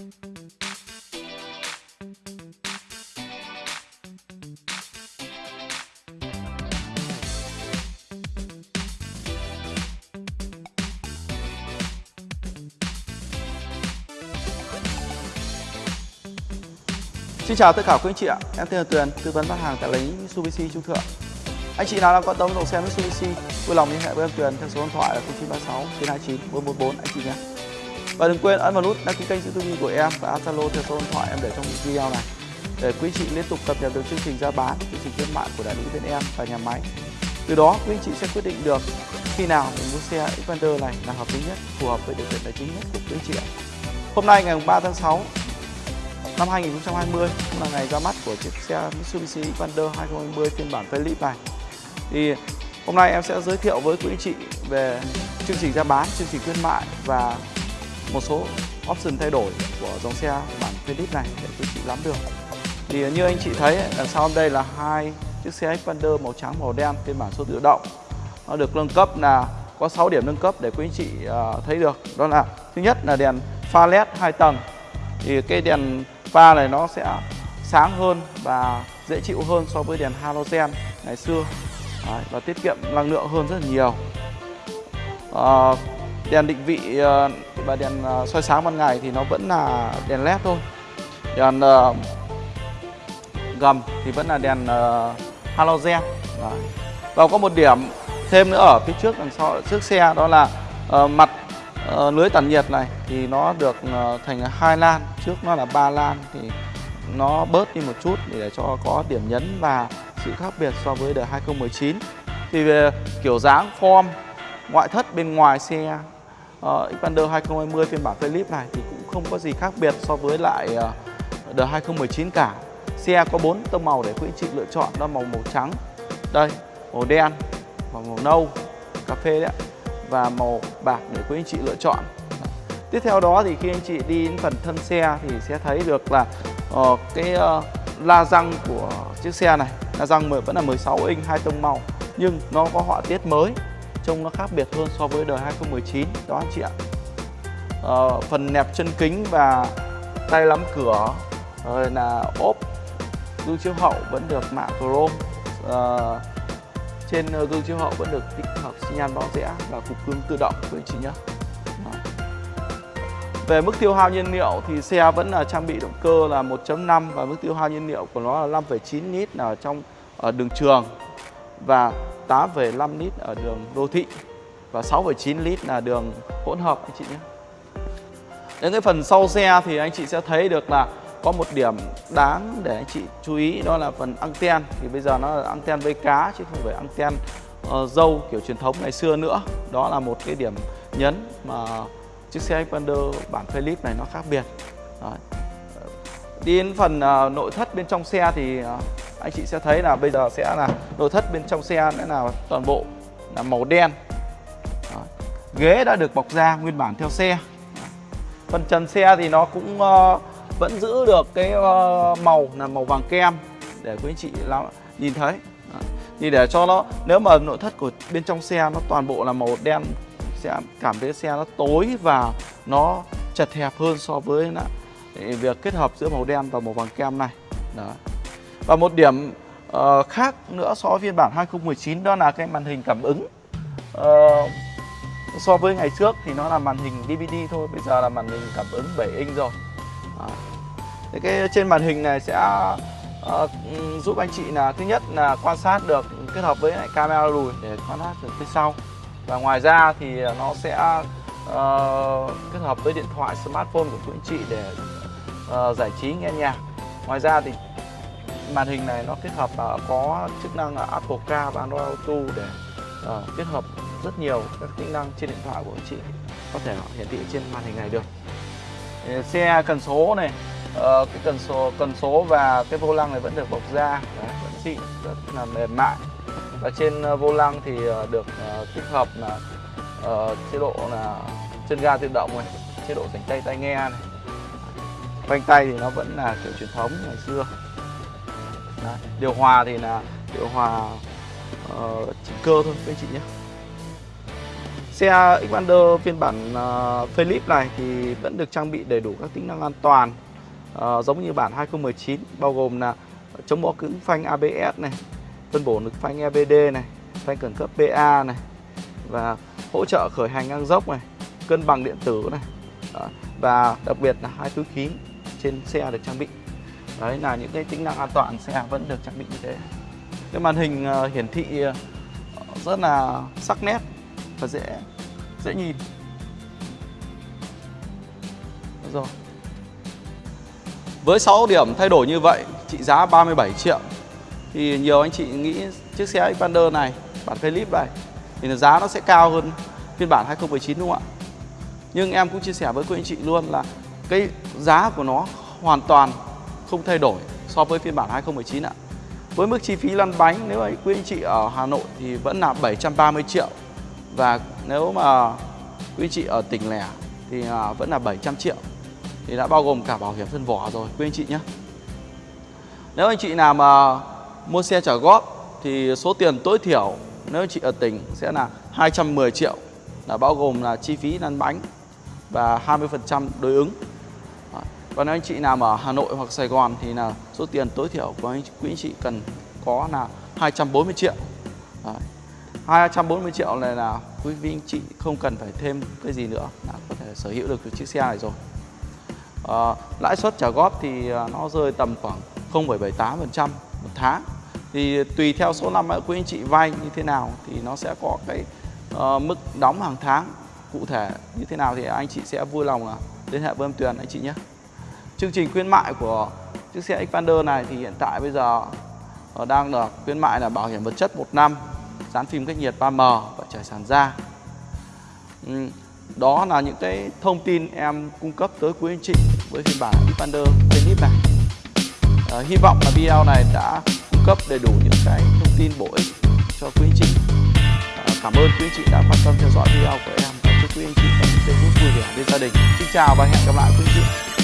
Xin chào tất cả quý anh chị ạ, em tên là Tuyền, tư vấn bán hàng tại lấy Mitsubishi Trung Thượng. Anh chị nào đang quan tâm dòng xe Mitsubishi, vui lòng liên hệ với em Tuyền theo số điện thoại là 0936 929 444 anh chị nhé. Và đừng quên ấn vào nút đăng ký kênh YouTube của em và add Zalo theo số điện thoại em để trong video này để quý chị liên tục cập nhật được chương trình ra bán, chương trình khuyến mại của đại lý bên em và nhà máy. Từ đó quý anh chị sẽ quyết định được khi nào mình mua xe Xpander này là hợp lý nhất, phù hợp với điều kiện tài chính nhất của quý anh chị ạ. Hôm nay ngày 3 tháng 6 năm 2020 cũng là ngày ra mắt của chiếc xe Mitsubishi Xpander 2020 phiên bản Philip này. Thì hôm nay em sẽ giới thiệu với quý anh chị về chương trình ra bán, chương trình khuyến mại và một số option thay đổi của dòng xe bản Phoenix này để quý chị nắm được. Thì như anh chị thấy đằng sau đây là hai chiếc xe Xpander màu trắng màu đen phiên bản số tự động. Nó được nâng cấp là có 6 điểm nâng cấp để quý anh chị à, thấy được. Đó là thứ nhất là đèn pha led 2 tầng. Thì cái đèn pha này nó sẽ sáng hơn và dễ chịu hơn so với đèn halogen ngày xưa Đấy, và tiết kiệm năng lượng hơn rất là nhiều à, đèn định vị ờ, và đèn ờ, soi sáng ban ngày thì nó vẫn là đèn led thôi. Đèn ờ, gầm thì vẫn là đèn halogen. Đấy. và có một điểm thêm nữa ở phía trước đằng sau, trước xe đó là mặt lưới tản nhiệt này thì nó được thành hai lan. Trước nó là ba lan thì nó bớt đi một chút để cho có điểm nhấn và sự khác biệt so với đời 2019 thì về kiểu dáng, form, ngoại thất bên ngoài xe uh, Xpander 2020 phiên bản Philip này thì cũng không có gì khác biệt so với lại uh, đời 2019 cả. Xe có bốn tông màu để quý anh chị lựa chọn đó màu màu trắng. Đây màu đen và màu nâu cà phê đấy và màu bạc để quý anh chị lựa chọn. Tiếp theo đó thì khi anh chị đi đến phần thân xe thì sẽ thấy được là uh, cái uh, la răng của chiếc xe này. La răng vẫn là 16 inch hai tông màu nhưng nó có họa tiết mới trông nó khác biệt hơn so với đời 2019 đó anh chị ạ. À, phần nẹp chân kính và tay lắm cửa rồi là ốp gương chiếu hậu vẫn được mạ chrome. À, trên ờ, gương chiếu hậu vẫn được tích hợp xi nhan báo rẽ và cục gương tự động quý anh chị nhé về mức tiêu hao nhiên liệu thì xe vẫn là trang bị động cơ là 1.5 và mức tiêu hao nhiên liệu của nó là 5,9 lít ở trong ở đường trường. Và 8,5 lít ở đường đô thị và 6,9 lít là đường hỗn hợp anh chị nhé. Đến cái phần sau xe thì anh chị sẽ thấy được là có một điểm đáng để anh chị chú ý đó là phần anten thì bây giờ nó là anten vây cá chứ không phải anten uh, dâu kiểu truyền thống ngày xưa nữa. Đó là một cái điểm nhấn mà chiếc xe Xpander bản Philip này nó khác biệt Đấy. đi đến phần uh, nội thất bên trong xe thì uh, anh chị sẽ thấy là bây giờ sẽ là nội thất bên trong xe sẽ là toàn bộ là màu đen Đó. ghế đã được bọc da nguyên bản theo xe phần trần xe thì nó cũng uh, vẫn giữ được cái uh, màu là màu vàng kem để quý anh chị nhìn thấy Đó. thì để cho nó nếu mà nội thất của bên trong xe nó toàn bộ là màu đen sẽ cảm thấy xe nó tối và nó chật hẹp hơn so với việc kết hợp giữa màu đen và màu vàng kem này đó và một điểm uh, khác nữa so với phiên bản 2019 đó là cái màn hình cảm ứng. Uh, so với ngày trước thì nó là màn hình DVD thôi bây giờ là màn hình cảm ứng 7 inch rồi. À. Thế cái trên màn hình này sẽ uh, giúp anh chị là thứ nhất là quan sát được kết hợp với lại camera lùi để quan sát được phía sau. Và ngoài ra thì nó sẽ uh, kết hợp với điện thoại smartphone của quý anh chị để uh, giải trí nghe nhạc. Ngoài ra thì màn hình này nó kết hợp uh, có chức năng là Apple Car và Android Auto để uh, kết hợp rất nhiều các tính năng trên điện thoại của anh chị có thể hiển thị trên màn hình này được. Xe cần số này uh, cái cần số cần số và cái vô lăng này vẫn được bọc da Đấy, vẫn xịn rất là mềm mại. Và trên uh, vô lăng thì uh, được uh, tích hợp là uh, chế độ là chân ga tự động này chế độ rảnh tay tai nghe này. Phanh tay thì nó vẫn là kiểu truyền thống ngày xưa. Đấy. điều hòa thì là điều hòa ờ, uh, chỉ cơ thôi các anh chị nhé Xe Xpander phiên bản ờ, uh, Philip này thì vẫn được trang bị đầy đủ các tính năng an toàn uh, giống như bản 2019 bao gồm là chống bó cứng phanh ABS này, phân bổ lực phanh EBD này, phanh khẩn cấp PA này và hỗ trợ khởi hành ngang dốc này, cân bằng điện tử này. Đó. Và đặc biệt là hai túi khí trên xe được trang bị. Đấy là những cái tính năng an toàn xe vẫn được trang bị như thế. Cái màn hình ờ, hiển thị ờ, rất là sắc nét và dễ dễ nhìn. Được rồi. Với 6 điểm thay đổi như vậy, trị giá 37 triệu thì nhiều anh chị nghĩ chiếc xe Xpander này, bản Philip này thì giá nó sẽ cao hơn phiên bản 2019 đúng không ạ? Nhưng em cũng chia sẻ với quý anh chị luôn là cái giá của nó hoàn toàn không thay đổi so với phiên bản 2019 ạ. Với mức chi phí lăn bánh, nếu mà quý anh chị ở Hà Nội thì vẫn là 730 triệu và nếu mà quý anh chị ở tỉnh lẻ thì à, vẫn là 700 triệu thì đã bao gồm cả bảo hiểm thân vỏ rồi, quý anh chị nhé. Nếu anh chị nào mà mua xe trả góp thì số tiền tối thiểu nếu anh chị ở tỉnh sẽ là 210 triệu, là bao gồm là chi phí lăn bánh và 20% đối ứng. Còn nếu anh chị nào ở Hà Nội hoặc Sài Gòn thì là số tiền tối thiểu của anh quý anh chị cần có là 240 triệu. Đấy. 240 triệu này là quý vị anh chị không cần phải thêm cái gì nữa là có thể sở hữu được chiếc xe này rồi. À, lãi suất trả góp thì ờ, nó rơi tầm khoảng 0,78% một tháng thì tùy theo số năm quý anh chị vay như thế nào thì nó sẽ có cái uh, mức đóng hàng tháng cụ thể như thế nào thì anh chị sẽ vui lòng là liên hệ với em Tuyền anh chị nhé chương trình khuyến mại của chiếc xe Xpander này thì hiện tại bây giờ ờ, đang được khuyến mại là bảo hiểm vật chất một năm dán phim cách nhiệt 3M và trải sàn da. Đó là những cái thông tin em cung cấp tới quý anh chị với phiên bản Xpander Tennis này. À, hy vọng là video này đã cung cấp đầy đủ những cái thông tin bổ ích cho quý anh chị. À, cảm ơn quý anh chị đã quan tâm theo dõi video của em và chúc quý anh chị có những giây phút vui vẻ bên gia đình. Xin chào và hẹn gặp lại quý anh chị.